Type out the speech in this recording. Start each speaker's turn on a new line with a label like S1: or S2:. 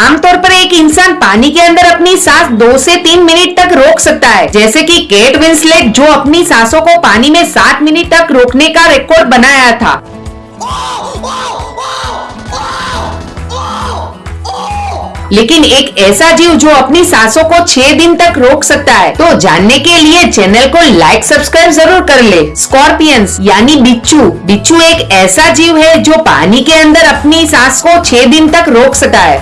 S1: आमतौर पर एक इंसान पानी के अंदर अपनी सांस दो से तीन मिनट तक रोक सकता है। जैसे कि केट विंसलेट, जो अपनी सांसों को पानी में सात मिनट तक रोकने का रिकॉर्ड बनाया था। लेकिन एक ऐसा जीव जो अपनी सांसों को छह दिन तक रोक सकता है। तो जानने के लिए चैनल को लाइक सब्सक्राइब ज़रूर कर ले। स्कॉर्पियंस यानी बिच्छू। बिच्छू एक ऐसा जीव है जो पानी के अंदर अपनी सांस को छह दिन तक रोक सकता है।